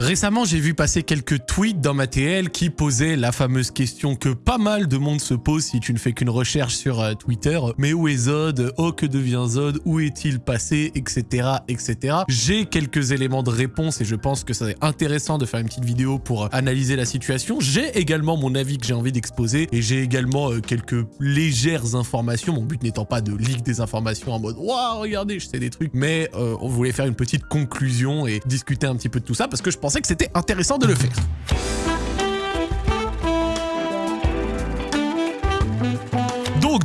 Récemment, j'ai vu passer quelques tweets dans ma TL qui posaient la fameuse question que pas mal de monde se pose si tu ne fais qu'une recherche sur euh, Twitter. Mais où est Zod? Oh, que devient Zod? Où est-il passé? Etc. etc. J'ai quelques éléments de réponse et je pense que c'est intéressant de faire une petite vidéo pour euh, analyser la situation. J'ai également mon avis que j'ai envie d'exposer et j'ai également euh, quelques légères informations. Mon but n'étant pas de leak des informations en mode « Waouh, regardez, je sais des trucs », mais on voulait faire une petite conclusion et discuter un petit peu de tout ça parce que je pense pensais que c'était intéressant de le faire.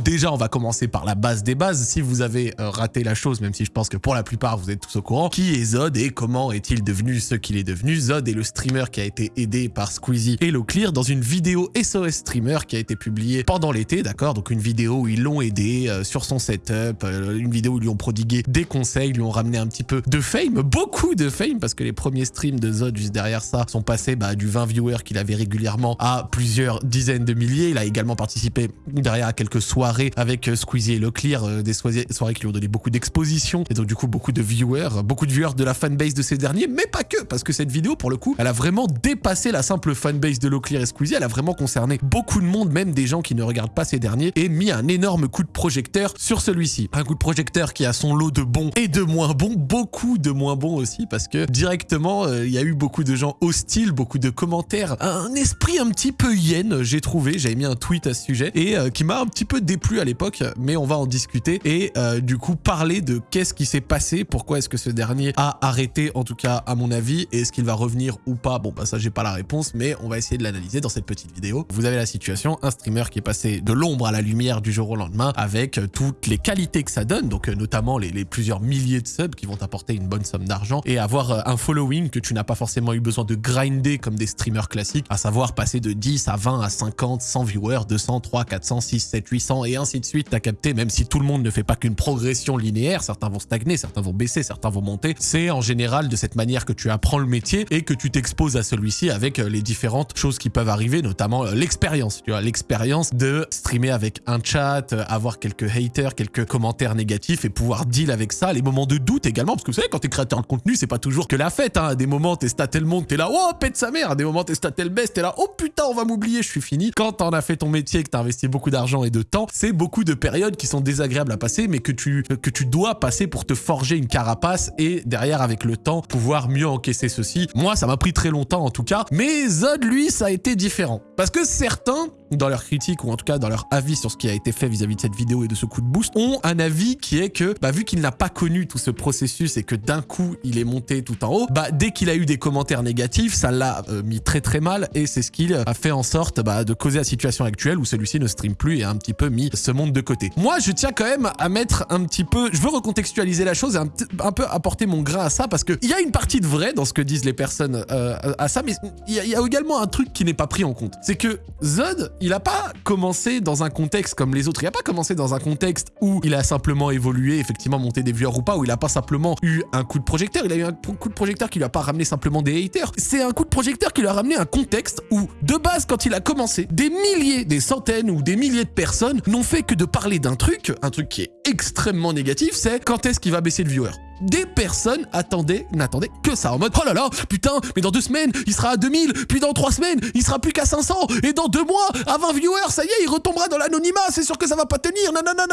Déjà, on va commencer par la base des bases. Si vous avez euh, raté la chose, même si je pense que pour la plupart, vous êtes tous au courant, qui est Zod et comment est-il devenu ce qu'il est devenu? Zod est le streamer qui a été aidé par Squeezie et Clear dans une vidéo SOS Streamer qui a été publiée pendant l'été, d'accord? Donc une vidéo où ils l'ont aidé euh, sur son setup, euh, une vidéo où ils lui ont prodigué des conseils, lui ont ramené un petit peu de fame, beaucoup de fame, parce que les premiers streams de Zod juste derrière ça sont passés bah, du 20 viewers qu'il avait régulièrement à plusieurs dizaines de milliers. Il a également participé derrière à quelques soirées avec euh, Squeezie et Leclerc, euh, des soirées qui lui ont donné beaucoup d'exposition et donc du coup beaucoup de viewers, beaucoup de viewers de la fanbase de ces derniers, mais pas que, parce que cette vidéo pour le coup, elle a vraiment dépassé la simple fanbase de Leclerc et Squeezie, elle a vraiment concerné beaucoup de monde, même des gens qui ne regardent pas ces derniers, et mis un énorme coup de projecteur sur celui-ci. Un coup de projecteur qui a son lot de bons et de moins bons, beaucoup de moins bons aussi, parce que directement, euh, il y a eu beaucoup de gens hostiles, beaucoup de commentaires, un esprit un petit peu hyène, j'ai trouvé, j'avais mis un tweet à ce sujet, et qui m'a un petit peu déplu à l'époque, mais on va en discuter et euh, du coup parler de qu'est-ce qui s'est passé, pourquoi est-ce que ce dernier a arrêté, en tout cas à mon avis, et est-ce qu'il va revenir ou pas Bon bah ça j'ai pas la réponse, mais on va essayer de l'analyser dans cette petite vidéo. Vous avez la situation, un streamer qui est passé de l'ombre à la lumière du jour au lendemain avec euh, toutes les qualités que ça donne, donc euh, notamment les, plusieurs milliers de subs qui vont t'apporter une bonne somme d'argent et avoir un following que tu n'as pas forcément eu besoin de grinder comme des streamers classiques, à savoir passer de 10 à 20 à 50, 100 viewers, 200, 3, 400, 6, 7, 800 et ainsi de suite, t'as capté, même si tout le monde ne fait pas qu'une progression linéaire, certains vont stagner, certains vont baisser, certains vont monter, c'est en général de cette manière que tu apprends le métier et que tu t'exposes à celui-ci avec euh, les différentes choses qui peuvent arriver, notamment euh, l'expérience, tu vois, l'expérience de streamer avec un chat, euh, avoir quelques haters, quelques commentaires négatifs et pouvoir deal avec ça, les moments de doute également, parce que vous savez, quand t'es créateur de contenu, c'est pas toujours que la fête, hein. à des moments t'es staté le monde, t'es là, oh, pète sa mère, à des moments t'es staté le best, t'es là, oh putain, on va m'oublier, je suis fini. Quand t'en as fait ton métier, que t'as investi beaucoup d'argent et de temps, beaucoup de périodes qui sont désagréables à passer, mais que tu, que tu dois passer pour te forger une carapace et derrière, avec le temps, pouvoir mieux encaisser ceci. Moi, ça m'a pris très longtemps en tout cas, mais Zod, lui, ça a été différent. Parce que certains, dans leur critique ou en tout cas dans leur avis sur ce qui a été fait vis-à-vis de cette vidéo et de ce coup de boost, ont un avis qui est que, bah, vu qu'il n'a pas connu tout ce processus et que d'un coup il est monté tout en haut, bah, dès qu'il a eu des commentaires négatifs, ça l'a euh, mis très très mal et c'est ce qu'il a fait en sorte bah, de causer la situation actuelle où celui-ci ne stream plus et a un petit peu mis ce monde de côté. Moi, je tiens quand même à mettre un petit peu, je veux recontextualiser la chose et un, peu apporter mon grain à ça parce qu'il y a une partie de vrai dans ce que disent les personnes euh, à ça, mais il y, y, a également un truc qui n'est pas pris en compte. C'est que Zod, il a pas commencé dans un contexte comme les autres. Il a pas commencé dans un contexte où il a simplement évolué, effectivement monté des viewers ou pas, où il a pas simplement eu un coup de projecteur. Il a eu un coup de projecteur qui lui a pas ramené simplement des haters. C'est un coup de projecteur qui lui a ramené un contexte où, de base, quand il a commencé, des milliers, des centaines ou des milliers de personnes n'ont fait que de parler d'un truc, un truc qui est extrêmement négatif, c'est quand est-ce qu'il va baisser le viewer? Des personnes attendaient, n'attendaient que ça, en mode « Oh là là, putain, mais dans deux semaines, il sera à 2000, puis dans trois semaines, il sera plus qu'à 500, et dans deux mois, à 20 viewers, ça y est, il retombera dans l'anonymat, c'est sûr que ça va pas tenir, non, non, non,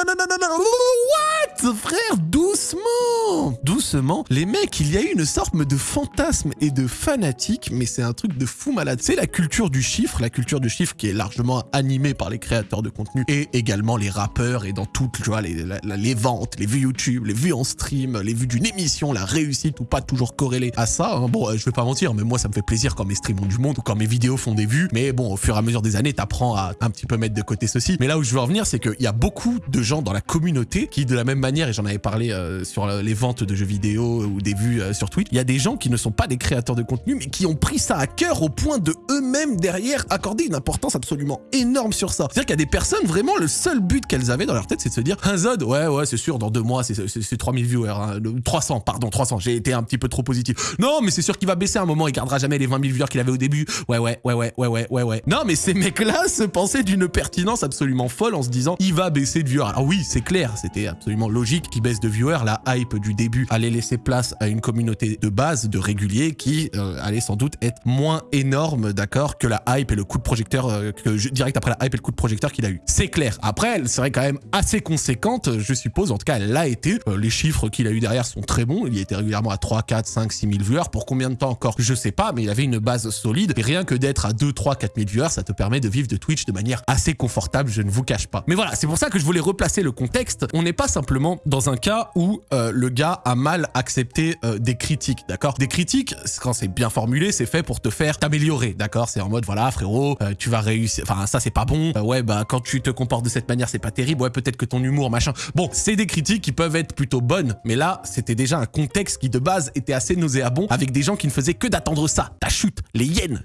what? Frère, doucement. Doucement, les mecs, il y a eu une sorte de fantasme et de fanatique, mais c'est un truc de fou malade. C'est la culture du chiffre, la culture du chiffre qui est largement animée par les créateurs de contenu, et également les rappeurs, et dans toutes, tu vois, les ventes, les vues YouTube, les vues en stream, les vues d'une émission, la réussite ou pas toujours corrélée à ça. Hein. Bon, euh, je vais pas mentir, mais moi ça me fait plaisir quand mes streams ont du monde ou quand mes vidéos font des vues. Mais bon, au fur et à mesure des années, t'apprends à un petit peu mettre de côté ceci. Mais là où je veux en venir, c'est qu'il y a beaucoup de gens dans la communauté qui, de la même manière, et j'en avais parlé euh, sur les ventes de jeux vidéo ou des vues euh, sur Twitch, il y a des gens qui ne sont pas des créateurs de contenu, mais qui ont pris ça à cœur au point de eux-mêmes derrière accorder une importance absolument énorme sur ça. C'est-à-dire qu'il y a des personnes, vraiment, le seul but qu'elles avaient dans leur tête, c'est de se dire, un Zod, ouais, ouais, c'est sûr, dans deux mois, c'est 3000 viewers. Hein 300, pardon, 300, j'ai été un petit peu trop positif. Non, mais c'est sûr qu'il va baisser à un moment, il gardera jamais les 20 000 viewers qu'il avait au début. Ouais, ouais, ouais, ouais, ouais, ouais, ouais, ouais. Non, mais ces mecs-là se pensaient d'une pertinence absolument folle en se disant, il va baisser de viewers. Alors oui, c'est clair, c'était absolument logique qu'il baisse de viewers. La hype du début allait laisser place à une communauté de base, de réguliers, qui euh, allait sans doute être moins énorme, d'accord, que la hype et le coup de projecteur, euh, que direct après la hype et le coup de projecteur qu'il a eu. C'est clair. Après, elle serait quand même assez conséquente, je suppose. En tout cas, elle l'a été. Euh, les chiffres qu'il a eu derrière sont très bons. Il était régulièrement à 3, 4, 5, 6 000 viewers. Pour combien de temps encore? Je sais pas, mais il avait une base solide. Et rien que d'être à 2, 3, 4 000 viewers, ça te permet de vivre de Twitch de manière assez confortable, je ne vous cache pas. Mais voilà, c'est pour ça que je voulais replacer le contexte. On n'est pas simplement dans un cas où euh, le gars a mal accepté euh, des critiques, d'accord? Des critiques, quand c'est bien formulé, c'est fait pour te faire t'améliorer, d'accord? C'est en mode, voilà, frérot, euh, tu vas réussir, enfin, ça, c'est pas bon. ouais, bah, quand tu te comportes de cette manière, c'est pas terrible. Ouais, peut-être que ton humour, machin. Bon, c'est des critiques qui peuvent être plutôt bonnes, mais là, c'était déjà un contexte qui, de base, était assez nauséabond, avec des gens qui ne faisaient que d'attendre ça, ta chute, les yens,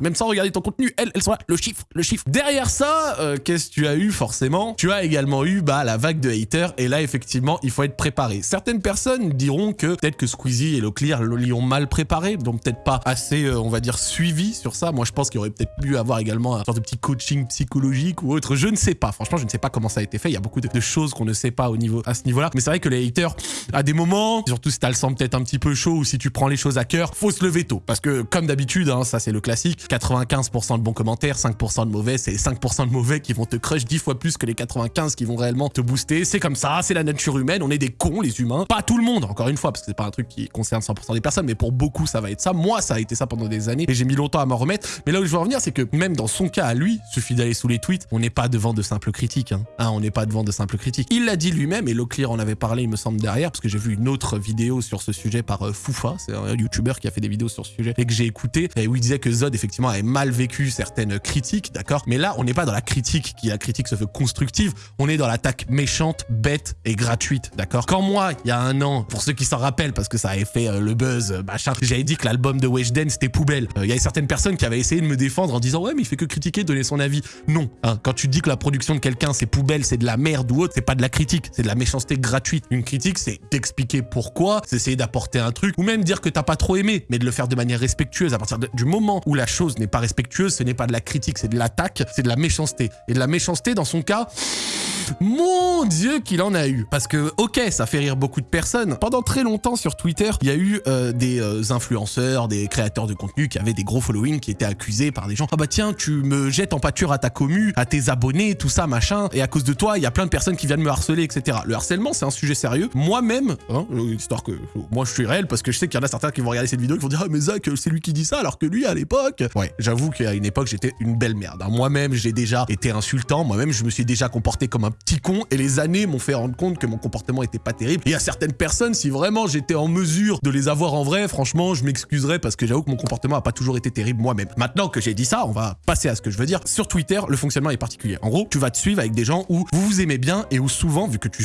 même sans regarder ton contenu, elles, elles sont là, le chiffre, le chiffre. Derrière ça, qu'est-ce que tu as eu, forcément? Tu as également eu, bah, la vague de haters, et là, effectivement, il faut être préparé. Certaines personnes diront que peut-être que Squeezie et Leclerc l'y ont mal préparé, donc peut-être pas assez, euh, on va dire, suivi sur ça. Moi, je pense qu'il aurait peut-être pu avoir également un sorte de petit coaching psychologique ou autre. Je ne sais pas. Franchement, je ne sais pas comment ça a été fait. Il y a beaucoup de, choses qu'on ne sait pas au niveau, à ce niveau-là. Mais c'est vrai que les haters, moments, surtout si t'as le sang peut-être un petit peu chaud ou si tu prends les choses à cœur, faut se lever tôt. Parce que, comme d'habitude, hein, ça c'est le classique, 95% de bons commentaires, 5% de mauvais, c'est 5% de mauvais qui vont te crush 10 fois plus que les 95 qui vont réellement te booster. C'est comme ça, c'est la nature humaine, on est des cons, les humains. Pas tout le monde, encore une fois, parce que c'est pas un truc qui concerne 100% des personnes, mais pour beaucoup, ça va être ça. Moi, ça a été ça pendant des années et j'ai mis longtemps à m'en remettre. Mais là où je veux en venir, c'est que même dans son cas à lui, suffit d'aller sous les tweets, on n'est pas devant de simples critiques. Hein. hein on n'est pas devant de simples critiques. Il l'a dit lui-même et Leclerc en avait parlé, il me semble, derrière, parce que j'ai vu une autre vidéo sur ce sujet par euh, Foufa, c'est un YouTuber qui a fait des vidéos sur ce sujet et que j'ai écouté, et où il disait que Zod, effectivement, avait mal vécu certaines critiques, d'accord? Mais là, on n'est pas dans la critique, qui la critique se fait constructive, on est dans l'attaque méchante, bête et gratuite, d'accord? Quand moi, il y a un an, pour ceux qui s'en rappellent, parce que ça avait fait euh, le buzz, euh, machin, j'avais dit que l'album de Weshden, c'était poubelle. Il y avait certaines personnes qui avaient essayé de me défendre en disant « Ouais, mais il fait que critiquer, donner son avis. » Non. Hein, quand tu dis que la production de quelqu'un, c'est poubelle, c'est de la merde ou autre, c'est pas de la critique, c'est de la méchanceté gratuite. Une critique, c'est d'expliquer pourquoi, c'est essayer d'apporter un truc, ou même dire que t'as pas trop aimé, mais de le faire de manière respectueuse. À partir du moment où la chose n'est pas respectueuse, ce n'est pas de la critique, c'est de l'attaque, c'est de la méchanceté. Et de la méchanceté, dans son cas... Mon Dieu qu'il en a eu. Parce que, ok, ça fait rire beaucoup de personnes. Pendant très longtemps sur Twitter, il y a eu euh, des euh, influenceurs, des créateurs de contenu qui avaient des gros following qui étaient accusés par des gens. Ah bah tiens, tu me jettes en pâture à ta commu, à tes abonnés, tout ça, machin. Et à cause de toi, il y a plein de personnes qui viennent me harceler, etc. Le harcèlement, c'est un sujet sérieux. Moi-même, hein, euh, histoire que moi je suis réel parce que je sais qu'il y en a certains qui vont regarder cette vidéo qui vont dire Ah mais Zach, c'est lui qui dit ça alors que lui à l'époque. Ouais, j'avoue qu'à une époque, j'étais une belle merde. Hein. Moi-même, j'ai déjà été insultant. Moi-même, je me suis déjà comporté comme un petit con et les années m'ont fait rendre compte que mon comportement était pas terrible. Et a certaines personnes, si vraiment j'étais en mesure de les avoir en vrai, franchement, je m'excuserais parce que j'avoue que mon comportement a pas toujours été terrible moi-même. Maintenant que j'ai dit ça, on va passer à ce que je veux dire. Sur Twitter, le fonctionnement est particulier. En gros, tu vas te suivre avec des gens où vous vous aimez bien et où souvent, vu que tu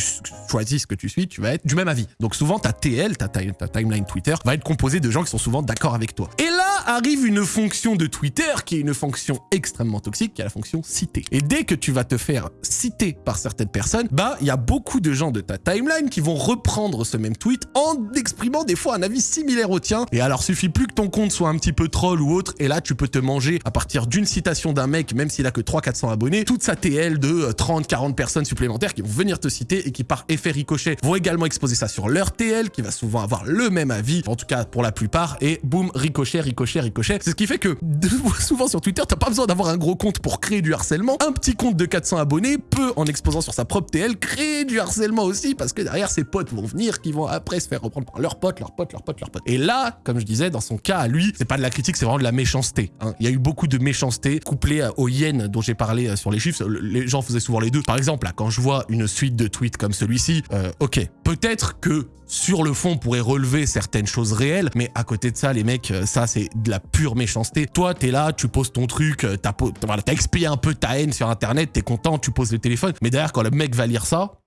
choisis ce que tu suis, tu vas être du même avis. Donc souvent, ta TL, ta, timeline Twitter, va être composée de gens qui sont souvent d'accord avec toi. Et là arrive une fonction de Twitter qui est une fonction extrêmement toxique, qui est la fonction citer. Et dès que tu vas te faire citer par certaines personnes, bah, il y a beaucoup de gens de ta timeline qui vont reprendre ce même tweet en exprimant des fois un avis similaire au tien. Et alors, suffit plus que ton compte soit un petit peu troll ou autre, et là, tu peux te manger à partir d'une citation d'un mec, même s'il a que 300-400 abonnés, toute sa TL de 30-40 euh, personnes supplémentaires qui vont venir te citer et qui, par effet ricochet, vont également exposer ça sur leur TL, qui va souvent avoir le même avis, en tout cas pour la plupart, et boum, ricochet, ricochet, ricochet. C'est ce qui fait que souvent sur Twitter, t'as pas besoin d'avoir un gros compte pour créer du harcèlement. Un petit compte de 400 abonnés peut, en exposant sur sa propre TL, créer du harcèlement aussi parce que derrière ses potes vont venir qui vont après se faire reprendre par leurs potes, leurs potes, leurs potes, leurs potes. Et là, comme je disais, dans son cas à lui, c'est pas de la critique, c'est vraiment de la méchanceté. Hein. Il y a eu beaucoup de méchanceté couplée aux yens dont j'ai parlé euh, sur les chiffres. Les gens faisaient souvent les deux. Par exemple, là, quand je vois une suite de tweets comme celui-ci, euh, ok, peut-être que sur le fond, on pourrait relever certaines choses réelles, mais à côté de ça, les mecs, euh, ça, c'est de la pure méchanceté. Toi, t'es là, tu poses ton truc, t'as voilà, expédié un peu ta haine sur Internet, t'es content, tu poses le téléphone, mais derrière, quand le mec va lire ça,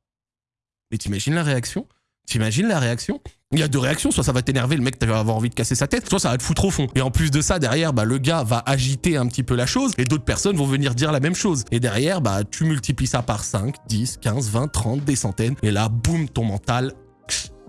mais t'imagines la réaction? T'imagines la réaction? Il y a deux réactions, soit ça va t'énerver, le mec va avoir envie de casser sa tête, soit ça va te foutre au fond. Et en plus de ça, derrière, bah, le gars va agiter un petit peu la chose, et d'autres personnes vont venir dire la même chose. Et derrière, bah, tu multiplies ça par 5, 10, 15, 20, 30, des centaines, et là, boum, ton mental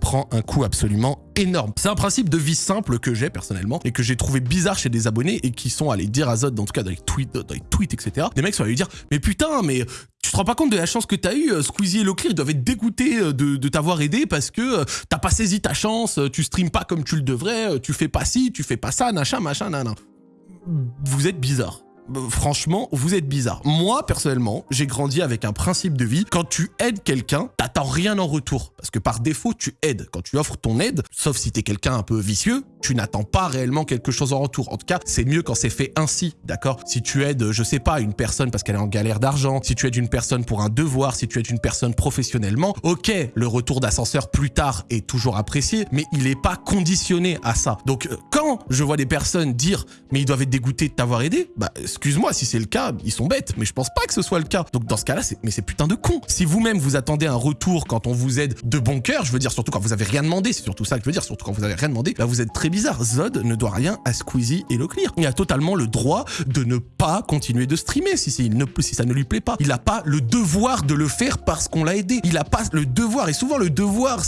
prend un coup absolument énorme. C'est un principe de vie simple que j'ai personnellement et que j'ai trouvé bizarre chez des abonnés et qui sont allés dire à Zod, en tout cas dans les tweets, dans les etc. Des mecs sont allés dire « Mais putain, mais tu te rends pas compte de la chance que t'as eu euh, Squeezie et Loclear, ils doivent être dégoûtés euh, de, t'avoir aidé parce que euh, t'as pas saisi ta chance, tu stream pas comme tu le devrais, tu fais pas ci, tu fais pas ça, machin, machin, nan, Vous êtes bizarre. Franchement, vous êtes bizarre. Moi, personnellement, j'ai grandi avec un principe de vie. Quand tu aides quelqu'un, t'attends rien en retour. Parce que par défaut, tu aides. Quand tu offres ton aide, sauf si t'es quelqu'un un peu vicieux, tu n'attends pas réellement quelque chose en retour. En tout cas, c'est mieux quand c'est fait ainsi, d'accord? Si tu aides, je sais pas, une personne parce qu'elle est en galère d'argent, si tu aides une personne pour un devoir, si tu aides une personne professionnellement, ok, le retour d'ascenseur plus tard est toujours apprécié, mais il n'est pas conditionné à ça. Donc, euh, je vois des personnes dire « mais ils doivent être dégoûtés de t'avoir aidé », bah, excuse-moi, si c'est le cas, ils sont bêtes, mais je pense pas que ce soit le cas. Donc, dans ce cas-là, mais c'est putain de con. Si vous-même, vous attendez un retour quand on vous aide de bon cœur, je veux dire, surtout quand vous avez rien demandé, c'est surtout ça que je veux dire, surtout quand vous avez rien demandé, là, vous êtes très bizarre. Zod ne doit rien à Squeezie et Leclerc. Il a totalement le droit de ne pas continuer de streamer si, ne, si ça ne lui plaît pas. Il n'a pas le devoir de le faire parce qu'on l'a aidé. Il n'a pas le devoir, et souvent le devoir,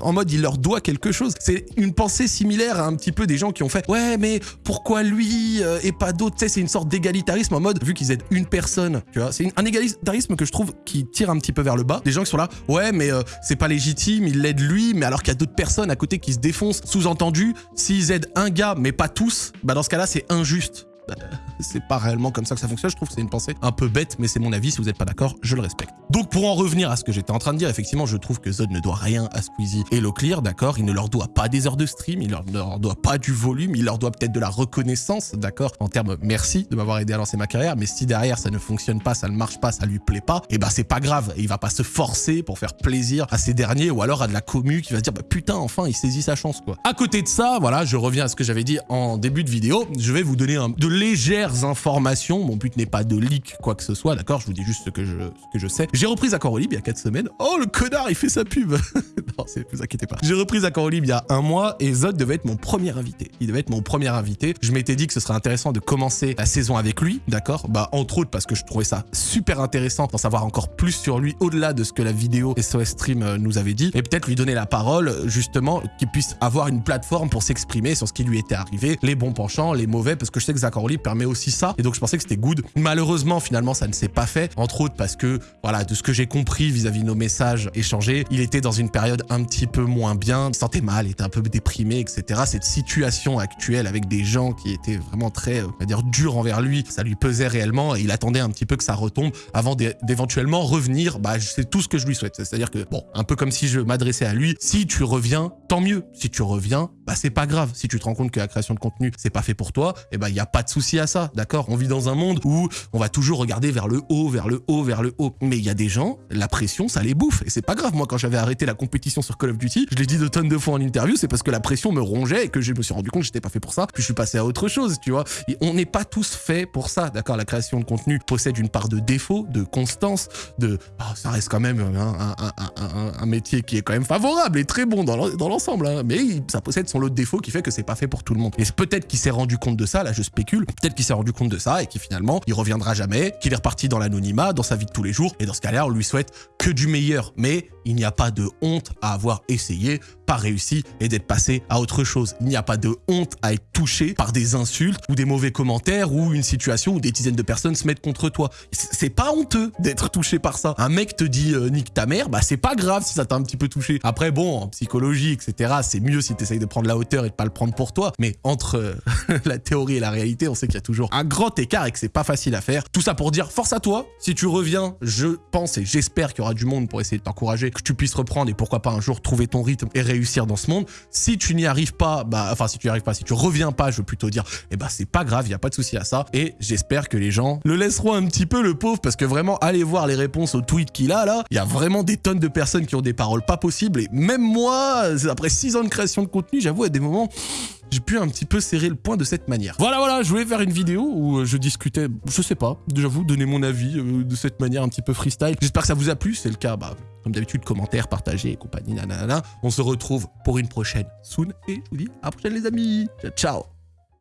en mode il leur doit quelque chose. C'est une pensée similaire à un petit peu des gens qui ont fait « Ouais, mais pourquoi lui euh, et pas d'autres ?» Tu sais, c'est une sorte d'égalitarisme en mode, vu qu'ils aident une personne, tu vois. C'est un égalitarisme que je trouve qui tire un petit peu vers le bas. Des gens qui sont là « Ouais, mais euh, c'est pas légitime, il l'aide lui, mais alors qu'il y a d'autres personnes à côté qui se défoncent. Sous-entendu, s'ils aident un gars, mais pas tous, bah dans ce cas-là, c'est injuste. Bah, c'est pas réellement comme ça que ça fonctionne. Je trouve c'est une pensée un peu bête, mais c'est mon avis. Si vous n'êtes pas d'accord, je le respecte. Donc pour en revenir à ce que j'étais en train de dire, effectivement, je trouve que Zod ne doit rien à Squeezie et Loclear, d'accord? Il ne leur doit pas des heures de stream, il leur, leur doit pas du volume, il leur doit peut-être de la reconnaissance, d'accord? En termes merci de m'avoir aidé à lancer ma carrière, mais si derrière ça ne fonctionne pas, ça ne marche pas, ça lui plaît pas, et eh bah c'est pas grave. Il va pas se forcer pour faire plaisir à ces derniers ou alors à de la commu qui va se dire bah putain, enfin il saisit sa chance quoi. À côté de ça, voilà, je reviens à ce que j'avais dit en début de vidéo, je vais vous donner de légères informations mon but n'est pas de leak quoi que ce soit, d'accord? Je vous dis juste ce que je, ce que je sais. J'ai repris Accord Libre il y a 4 semaines. Oh, le connard, il fait sa pub Non, vous inquiétez pas. J'ai repris Accord Libre il y a un mois et Zod devait être mon premier invité. Il devait être mon premier invité. Je m'étais dit que ce serait intéressant de commencer la saison avec lui, d'accord? Bah, entre autres parce que je trouvais ça super intéressant d'en savoir encore plus sur lui, au-delà de ce que la vidéo SOS Stream euh, nous avait dit. Et peut-être lui donner la parole, justement, qu'il puisse avoir une plateforme pour s'exprimer sur ce qui lui était arrivé, les bons penchants, les mauvais, parce que je sais que Zach Libre permet aussi ça. Et donc, je pensais que c'était good. Malheureusement, finalement, ça ne s'est pas fait, entre autres parce que, voilà, de ce que j'ai compris vis-à-vis de nos messages échangés, il était dans une période un petit peu moins bien, il se sentait mal, était un peu déprimé, etc. Cette situation actuelle avec des gens qui étaient vraiment très, euh, on va dire, durs envers lui, ça lui pesait réellement et il attendait un petit peu que ça retombe avant d'éventuellement revenir. Bah, c'est tout ce que je lui souhaite. C'est-à-dire que, bon, un peu comme si je m'adressais à lui, si tu reviens, tant mieux. Si tu reviens, bah, c'est pas grave. Si tu te rends compte que la création de contenu, c'est pas fait pour toi, et eh bah, il n'y a pas de souci à ça, d'accord? On vit dans un monde où on va toujours regarder vers le haut, vers le haut, vers le haut. Mais il y a des gens, la pression, ça les bouffe. Et c'est pas grave. Moi, quand j'avais arrêté la compétition sur Call of Duty, je l'ai dit de tonnes de fois en interview, c'est parce que la pression me rongeait et que je me suis rendu compte que j'étais pas fait pour ça. Puis je suis passé à autre chose, tu vois. on n'est pas tous faits pour ça, d'accord? La création de contenu possède une part de défaut, de constance, de... Ah, ça reste quand même un, métier qui est quand même favorable et très bon dans l'ensemble. Hein. Mais ça possède son lot de défauts qui fait que c'est pas fait pour tout le monde. Et peut-être qu'il s'est rendu compte de ça, là je spécule, peut-être qu'il s'est rendu compte de ça et qui finalement, il reviendra jamais, qu'il est reparti dans l'anonymat, dans sa vie de tous les jours. Et dans ce cas-là, on lui souhaite que du meilleur. Mais il n'y a pas de honte à avoir essayé, pas réussi et d'être passé à autre chose. Il n'y a pas de honte à être touché par des insultes ou des mauvais commentaires ou une situation où des dizaines de personnes se mettent contre toi. C'est pas honteux d'être touché par ça. Un mec te dit euh, nique ta mère, bah c'est pas grave si ça t'a un petit peu touché. Après bon, en psychologie, etc., c'est mieux si t'essayes de prendre la hauteur et de pas le prendre pour toi. Mais entre euh, la théorie et la réalité, on sait qu'il y a toujours un grand écart et que c'est pas facile à faire. Tout ça pour dire force à toi. Si tu reviens, je pense et j'espère qu'il y aura du monde pour essayer de t'encourager, que tu puisses reprendre et pourquoi pas un jour trouver ton rythme et réussir dans ce monde. Si tu n'y arrives pas, bah, enfin, si tu n'y arrives pas, si tu reviens pas, je veux plutôt dire, eh bah, c'est pas grave, il n'y a pas de souci à ça. Et j'espère que les gens le laisseront un petit peu, le pauvre, parce que vraiment, allez voir les réponses aux tweets qu'il a, là. Il y a vraiment des tonnes de personnes qui ont des paroles pas possibles. Et même moi, après 6 ans de création de contenu, j'avoue, à des moments, j'ai pu un petit peu serrer le point de cette manière. Voilà, voilà, je voulais faire une vidéo où euh, je discutais, je sais pas, j'avoue, donner mon avis euh, de cette manière un petit peu freestyle. J'espère que ça vous a plu, c'est le cas, bah, comme d'habitude, commentaires, partagez et compagnie, nanana. On se retrouve pour une prochaine soon et je vous dis à la prochaine les amis. Ciao, ciao